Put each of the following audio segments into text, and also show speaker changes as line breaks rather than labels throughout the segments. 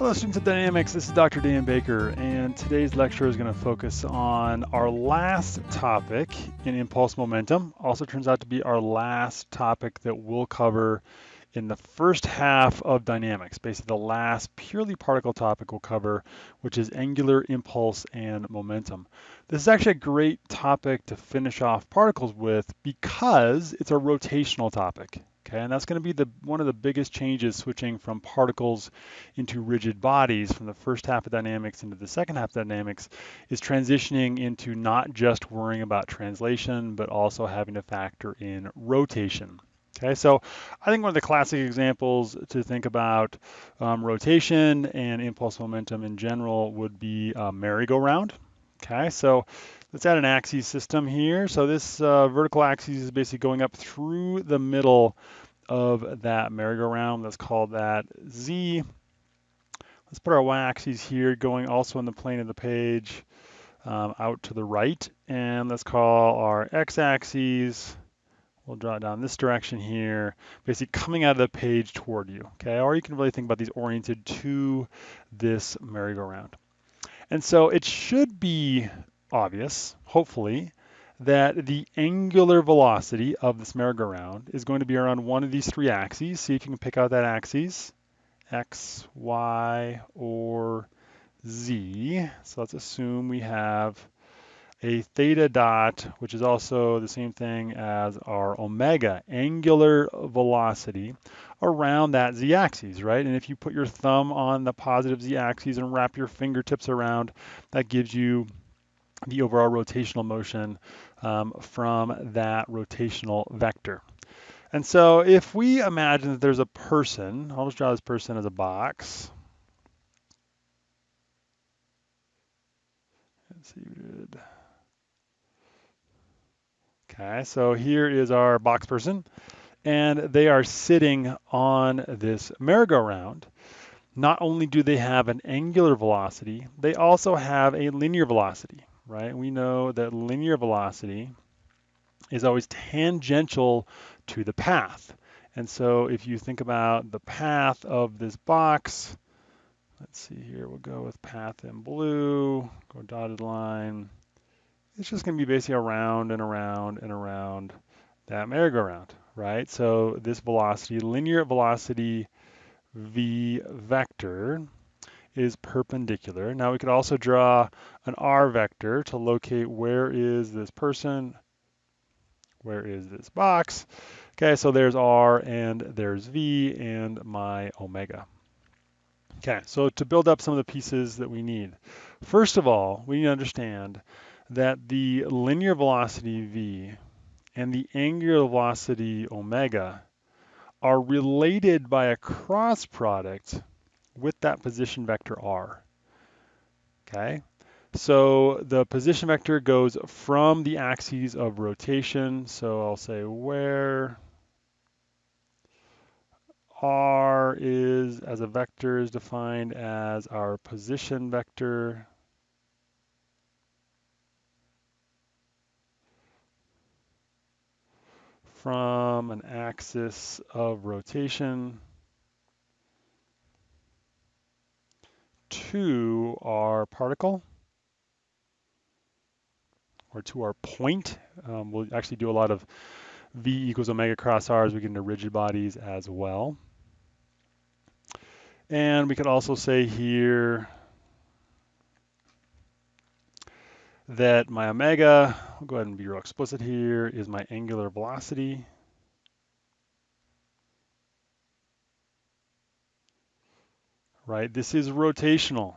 Hello students of Dynamics, this is Dr. Dan Baker and today's lecture is going to focus on our last topic in impulse momentum. Also turns out to be our last topic that we'll cover in the first half of dynamics, basically the last purely particle topic we'll cover, which is angular impulse and momentum. This is actually a great topic to finish off particles with because it's a rotational topic. Okay, and that's going to be the one of the biggest changes switching from particles into rigid bodies from the first half of dynamics into the second half of dynamics is transitioning into not just worrying about translation, but also having to factor in rotation. Okay, so I think one of the classic examples to think about um, rotation and impulse momentum in general would be a merry-go-round. Okay, so let's add an axis system here. So this uh, vertical axis is basically going up through the middle of that merry-go-round. Let's call that Z. Let's put our y-axis here going also in the plane of the page um, out to the right. And let's call our x-axis, we'll draw it down this direction here, basically coming out of the page toward you, okay? Or you can really think about these oriented to this merry-go-round. And so it should be obvious, hopefully, that the angular velocity of this merry-go-round is going to be around one of these three axes. See if you can pick out that axis, x, y, or z. So let's assume we have a theta dot, which is also the same thing as our omega, angular velocity, around that z-axis, right? And if you put your thumb on the positive z-axis and wrap your fingertips around, that gives you the overall rotational motion um, from that rotational vector. And so if we imagine that there's a person, I'll just draw this person as a box. Let's see, Okay, so here is our box person, and they are sitting on this merry-go-round. Not only do they have an angular velocity, they also have a linear velocity right? We know that linear velocity is always tangential to the path. And so if you think about the path of this box, let's see here, we'll go with path in blue, go dotted line. It's just gonna be basically around and around and around that merry-go-round, right? So this velocity, linear velocity v vector is perpendicular. Now we could also draw an R vector to locate where is this person, where is this box. Okay, so there's R and there's V and my omega. Okay, so to build up some of the pieces that we need. First of all, we need to understand that the linear velocity V and the angular velocity omega are related by a cross product with that position vector r. Okay, so the position vector goes from the axes of rotation. So I'll say where r is as a vector is defined as our position vector from an axis of rotation to our particle or to our point. Um, we'll actually do a lot of V equals omega cross R as we get into rigid bodies as well. And we could also say here that my omega, I'll go ahead and be real explicit here, is my angular velocity. right? This is rotational.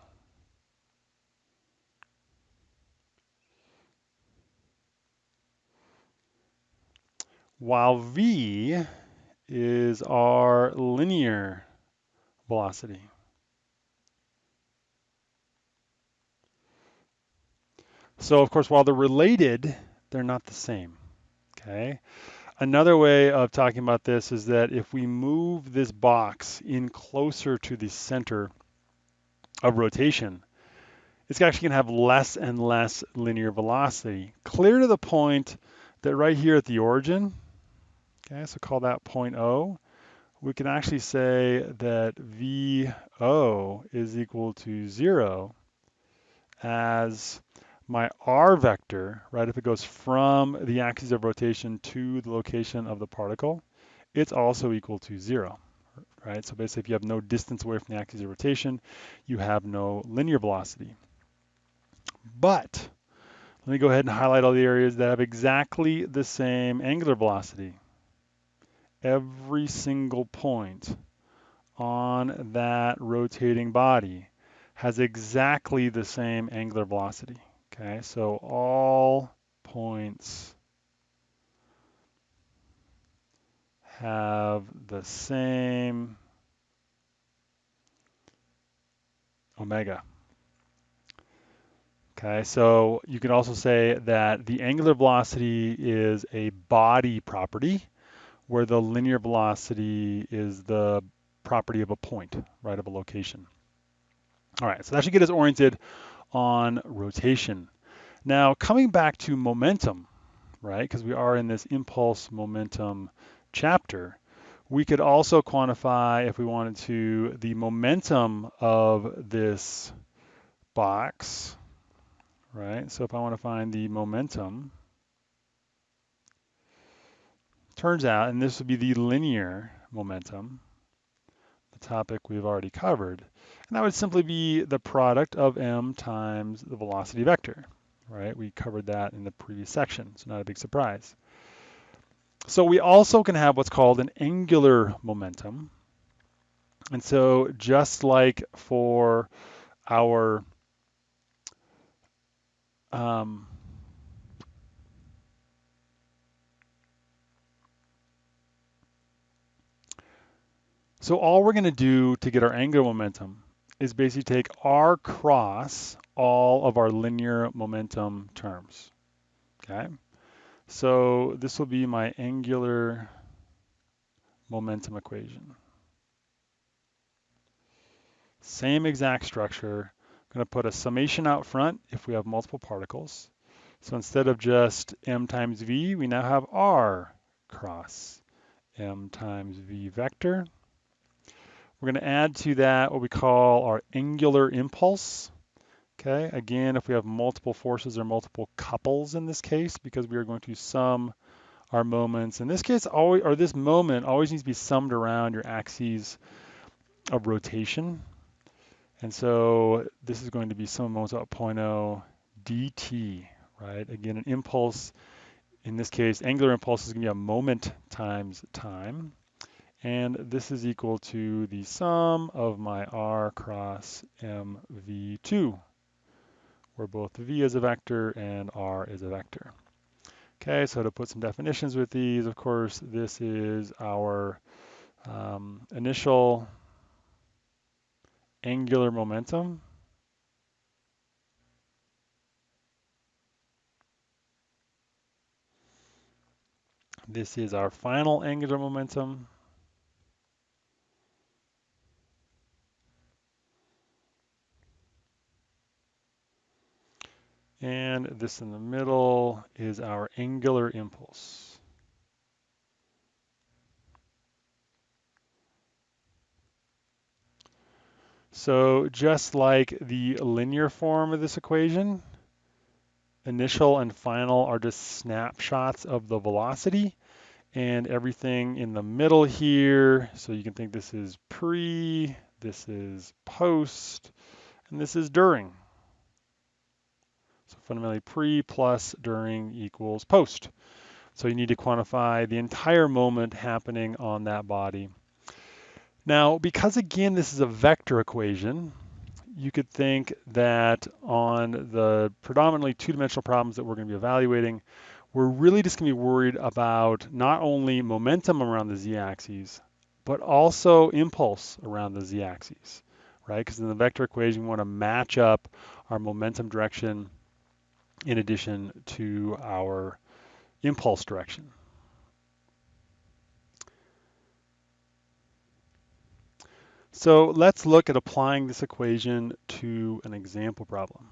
While v is our linear velocity. So of course, while they're related, they're not the same, okay? Another way of talking about this is that if we move this box in closer to the center of rotation, it's actually going to have less and less linear velocity, clear to the point that right here at the origin, okay, so call that point O, we can actually say that VO is equal to zero as my R vector, right, if it goes from the axis of rotation to the location of the particle, it's also equal to zero, right? So basically if you have no distance away from the axis of rotation, you have no linear velocity. But let me go ahead and highlight all the areas that have exactly the same angular velocity. Every single point on that rotating body has exactly the same angular velocity. Okay, so all points have the same omega. Okay, so you can also say that the angular velocity is a body property where the linear velocity is the property of a point, right, of a location. All right, so that should get us oriented on rotation. Now, coming back to momentum, right, because we are in this impulse momentum chapter, we could also quantify, if we wanted to, the momentum of this box, right? So if I want to find the momentum, turns out, and this would be the linear momentum, the topic we've already covered, and that would simply be the product of m times the velocity vector, right? We covered that in the previous section, so not a big surprise. So we also can have what's called an angular momentum. And so just like for our um, so all we're going to do to get our angular momentum is basically take r cross all of our linear momentum terms. Okay, so this will be my angular momentum equation. Same exact structure. I'm going to put a summation out front if we have multiple particles. So instead of just m times v, we now have r cross m times v vector. We're going to add to that what we call our angular impulse. Okay, again, if we have multiple forces or multiple couples in this case, because we are going to sum our moments. In this case, always, or this moment always needs to be summed around your axes of rotation. And so this is going to be sum of moments about 0.0 dt, right? Again, an impulse, in this case, angular impulse is going to be a moment times time. And this is equal to the sum of my r cross mv2, where both v is a vector and r is a vector. Okay, so to put some definitions with these, of course, this is our um, initial angular momentum. This is our final angular momentum. And this in the middle is our angular impulse. So just like the linear form of this equation, initial and final are just snapshots of the velocity and everything in the middle here. So you can think this is pre, this is post, and this is during. So fundamentally pre plus during equals post. So you need to quantify the entire moment happening on that body. Now, because again, this is a vector equation, you could think that on the predominantly two-dimensional problems that we're going to be evaluating, we're really just going to be worried about not only momentum around the z-axis, but also impulse around the z-axis, right? Because in the vector equation, we want to match up our momentum direction in addition to our impulse direction. So let's look at applying this equation to an example problem.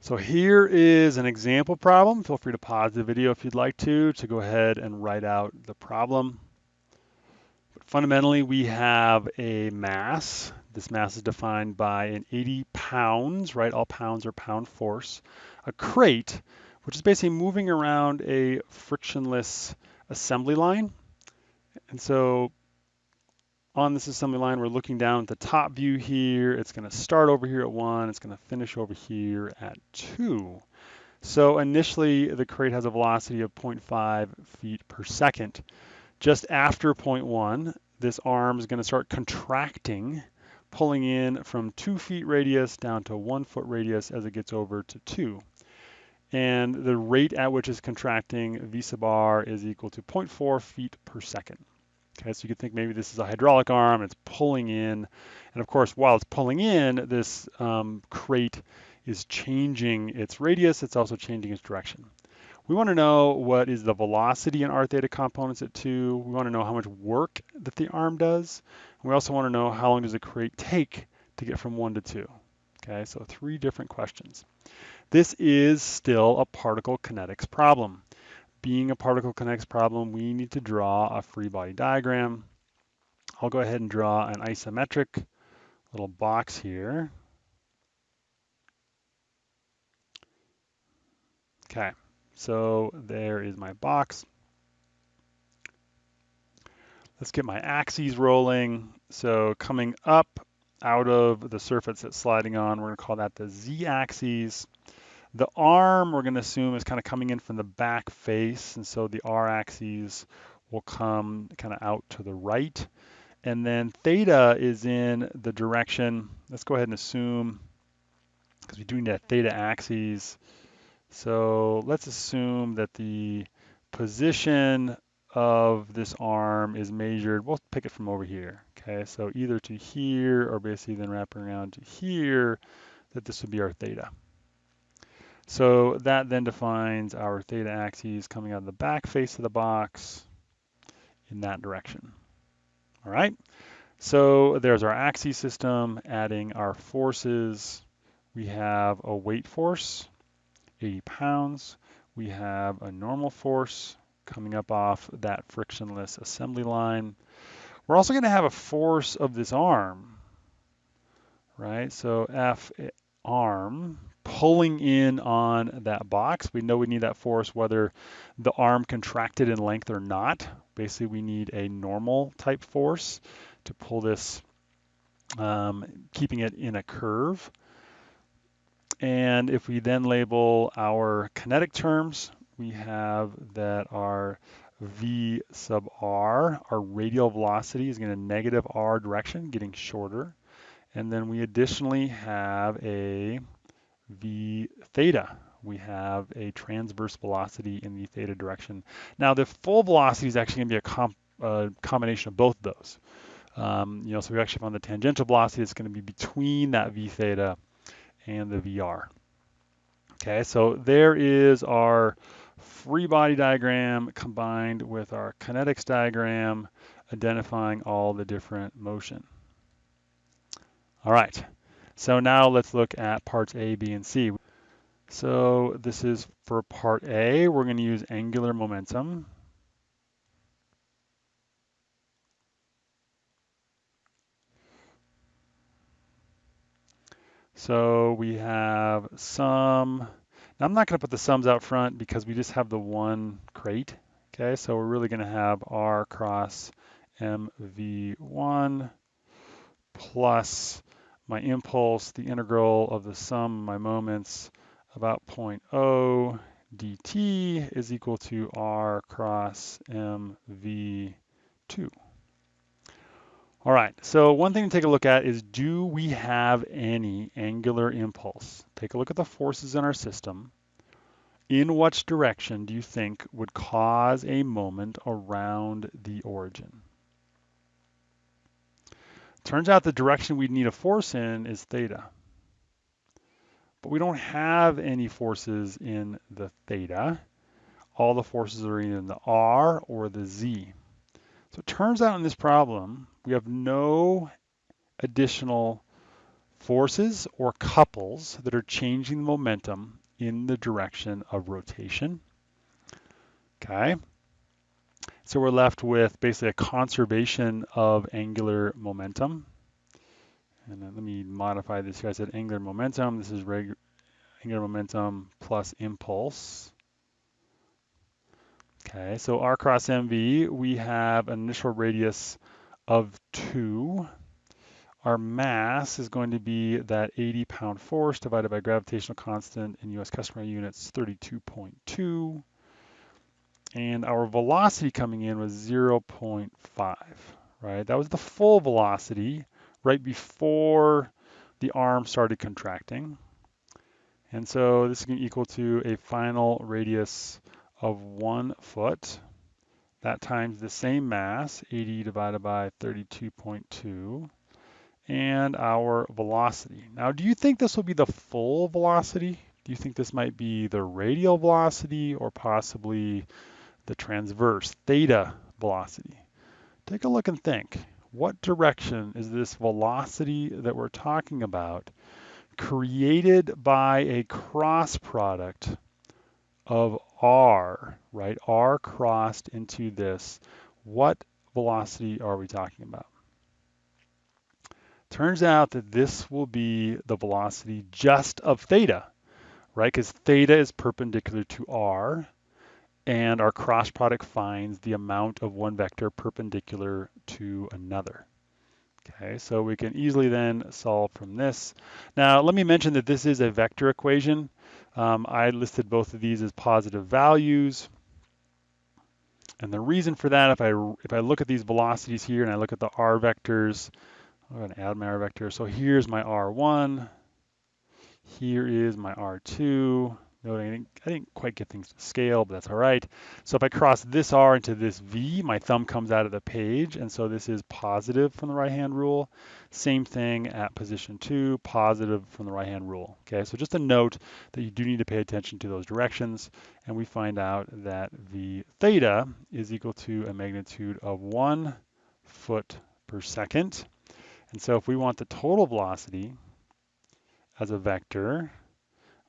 So here is an example problem. Feel free to pause the video if you'd like to, to go ahead and write out the problem. But fundamentally, we have a mass. This mass is defined by an 80 pounds, right? All pounds are pound force. A crate, which is basically moving around a frictionless assembly line. And so on this assembly line, we're looking down at the top view here. It's going to start over here at 1. It's going to finish over here at 2. So initially, the crate has a velocity of 0.5 feet per second. Just after 0.1, this arm is going to start contracting, pulling in from 2 feet radius down to 1 foot radius as it gets over to 2. And the rate at which it's contracting, V sub r, is equal to 0.4 feet per second. Okay, so you could think maybe this is a hydraulic arm, it's pulling in, and of course, while it's pulling in, this um, crate is changing its radius, it's also changing its direction. We want to know what is the velocity in r theta components at 2. We want to know how much work that the arm does. And we also want to know how long does the crate take to get from 1 to 2. Okay, so three different questions. This is still a particle kinetics problem being a particle kinetics problem, we need to draw a free body diagram. I'll go ahead and draw an isometric little box here. Okay, so there is my box. Let's get my axes rolling. So coming up out of the surface it's sliding on, we're gonna call that the z-axis. The arm we're going to assume is kind of coming in from the back face, and so the R axis will come kind of out to the right. And then theta is in the direction, let's go ahead and assume, because we're doing that theta axis. So let's assume that the position of this arm is measured, we'll pick it from over here, okay? So either to here or basically then wrapping around to here, that this would be our theta. So that then defines our theta axes coming out of the back face of the box in that direction. All right, so there's our axis system, adding our forces. We have a weight force, 80 pounds. We have a normal force coming up off that frictionless assembly line. We're also going to have a force of this arm, right? So F arm pulling in on that box. We know we need that force whether the arm contracted in length or not. Basically, we need a normal type force to pull this, um, keeping it in a curve. And if we then label our kinetic terms, we have that our v sub r, our radial velocity is going to negative r direction, getting shorter. And then we additionally have a v theta. We have a transverse velocity in the theta direction. Now the full velocity is actually going to be a com combination of both of those. Um, you know, so we actually found the tangential velocity is going to be between that v theta and the VR. Okay, so there is our free body diagram combined with our kinetics diagram identifying all the different motion. All right. So now let's look at parts A, B, and C. So this is for part A, we're going to use angular momentum. So we have sum. Now I'm not going to put the sums out front because we just have the one crate. Okay, so we're really going to have R cross MV1 plus my impulse, the integral of the sum of my moments about 0.0 dt is equal to r cross mv2. All right, so one thing to take a look at is do we have any angular impulse? Take a look at the forces in our system. In which direction do you think would cause a moment around the origin? Turns out the direction we'd need a force in is theta. But we don't have any forces in the theta. All the forces are either in the r or the z. So it turns out in this problem, we have no additional forces or couples that are changing the momentum in the direction of rotation. Okay. So we're left with basically a conservation of angular momentum. And then let me modify this here. I said angular momentum. This is angular momentum plus impulse. Okay, so R cross MV, we have an initial radius of 2. Our mass is going to be that 80 pound force divided by gravitational constant in US customary units 32.2. And our velocity coming in was 0.5, right? That was the full velocity right before the arm started contracting. And so this is going to equal to a final radius of one foot. That times the same mass, 80 divided by 32.2, and our velocity. Now, do you think this will be the full velocity? Do you think this might be the radial velocity or possibly the transverse theta velocity? Take a look and think. What direction is this velocity that we're talking about created by a cross product of r, right? r crossed into this. What velocity are we talking about? Turns out that this will be the velocity just of theta, right? Because theta is perpendicular to r, and our cross product finds the amount of one vector perpendicular to another. Okay, so we can easily then solve from this. Now, let me mention that this is a vector equation. Um, I listed both of these as positive values. And the reason for that, if I, if I look at these velocities here and I look at the r vectors, I'm going to add my r vector. So here's my r1, here is my r2, Note I didn't, I didn't quite get things to scale, but that's all right. So if I cross this R into this V, my thumb comes out of the page, and so this is positive from the right-hand rule. Same thing at position two, positive from the right-hand rule. Okay, so just a note that you do need to pay attention to those directions, and we find out that V theta is equal to a magnitude of one foot per second. And so if we want the total velocity as a vector,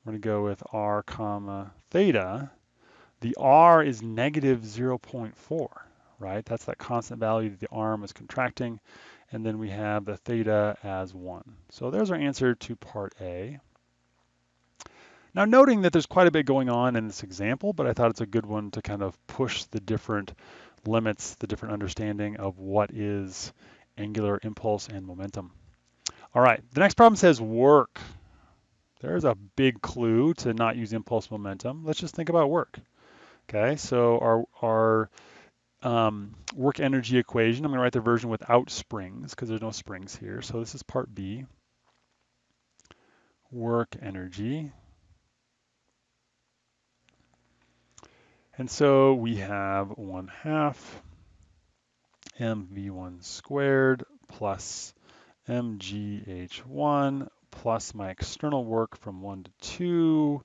we're going to go with r comma theta. The r is negative 0.4, right? That's that constant value that the arm is contracting. And then we have the theta as 1. So there's our answer to part A. Now noting that there's quite a bit going on in this example, but I thought it's a good one to kind of push the different limits, the different understanding of what is angular impulse and momentum. All right, the next problem says work. There's a big clue to not use impulse momentum. Let's just think about work. Okay, so our, our um, work energy equation, I'm going to write the version without springs because there's no springs here. So this is part B. Work energy. And so we have 1 half mv1 squared plus mgh1 plus my external work from 1 to 2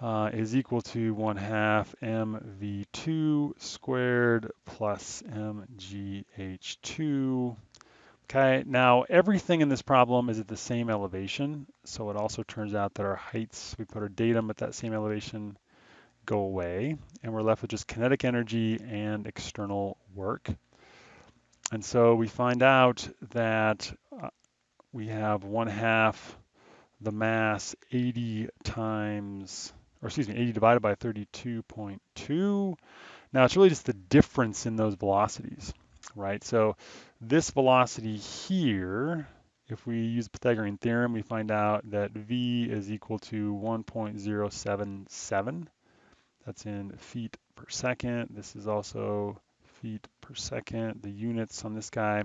uh, is equal to 1 half mv2 squared plus mgh2. Okay, now everything in this problem is at the same elevation, so it also turns out that our heights, we put our datum at that same elevation, go away, and we're left with just kinetic energy and external work. And so we find out that we have one half the mass 80 times, or excuse me, 80 divided by 32.2. Now it's really just the difference in those velocities, right? So this velocity here, if we use Pythagorean theorem, we find out that V is equal to 1.077. That's in feet per second. This is also feet per second. The units on this guy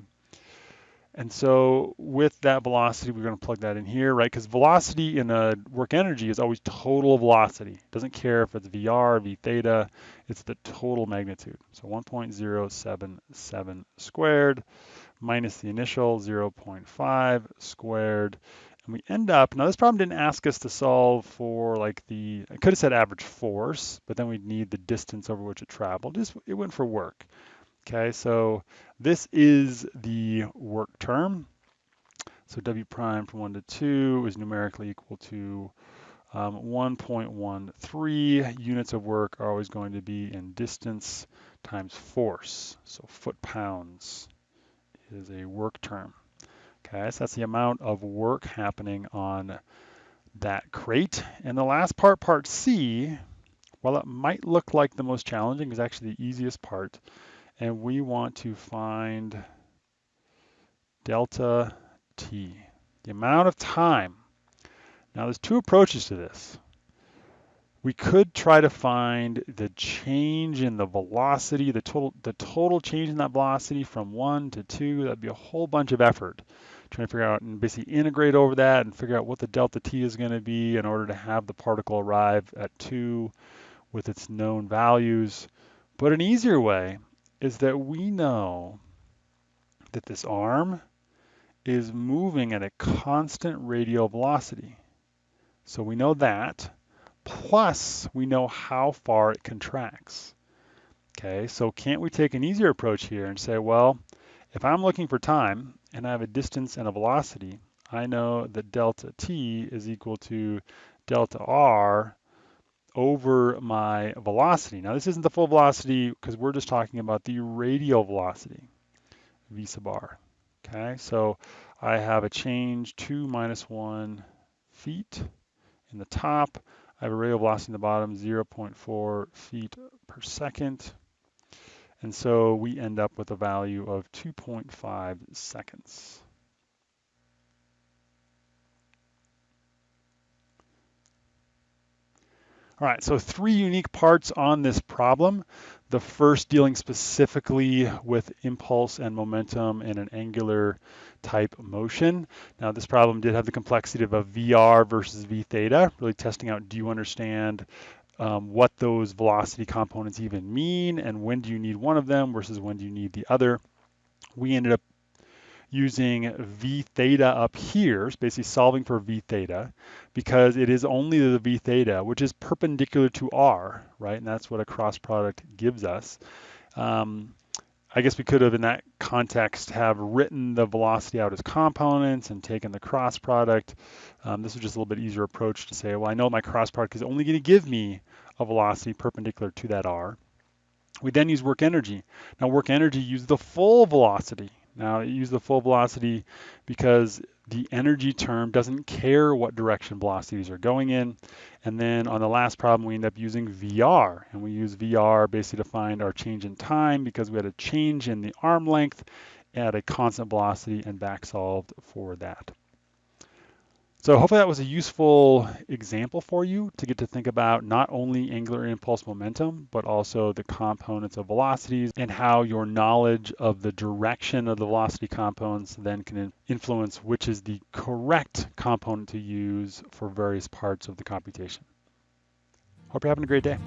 and so with that velocity, we're going to plug that in here, right? Because velocity in a work energy is always total velocity. It doesn't care if it's VR, V theta, it's the total magnitude. So 1.077 squared minus the initial 0.5 squared. And we end up, now this problem didn't ask us to solve for like the, I could have said average force, but then we'd need the distance over which it traveled. Just, it went for work. Okay, so this is the work term. So W prime from 1 to 2 is numerically equal to um, 1.13. Units of work are always going to be in distance times force. So foot-pounds is a work term. Okay, so that's the amount of work happening on that crate. And the last part, part C, while it might look like the most challenging, is actually the easiest part. And we want to find delta T, the amount of time. Now there's two approaches to this. We could try to find the change in the velocity, the total, the total change in that velocity from one to two. That'd be a whole bunch of effort trying to figure out and basically integrate over that and figure out what the delta t is going to be in order to have the particle arrive at two with its known values. But an easier way is that we know that this arm is moving at a constant radial velocity. So we know that plus we know how far it contracts. Okay, so can't we take an easier approach here and say, well, if I'm looking for time and I have a distance and a velocity, I know that delta t is equal to delta r over my velocity. Now this isn't the full velocity because we're just talking about the radial velocity, v sub r. Okay, so I have a change 2 minus 1 feet in the top. I have a radial velocity in the bottom, 0.4 feet per second. And so we end up with a value of 2.5 seconds. All right, so three unique parts on this problem. The first dealing specifically with impulse and momentum in an angular type motion. Now this problem did have the complexity of a VR versus V theta, really testing out do you understand um, what those velocity components even mean and when do you need one of them versus when do you need the other. We ended up using v theta up here, basically solving for v theta, because it is only the v theta, which is perpendicular to r, right? And that's what a cross product gives us. Um, I guess we could have, in that context, have written the velocity out as components and taken the cross product. Um, this is just a little bit easier approach to say, well, I know my cross product is only going to give me a velocity perpendicular to that r. We then use work energy. Now, work energy uses the full velocity. Now, it uses the full velocity because the energy term doesn't care what direction velocities are going in. And then on the last problem, we end up using VR. And we use VR basically to find our change in time because we had a change in the arm length at a constant velocity and back solved for that. So hopefully that was a useful example for you to get to think about not only angular impulse momentum, but also the components of velocities and how your knowledge of the direction of the velocity components then can influence which is the correct component to use for various parts of the computation. Hope you're having a great day.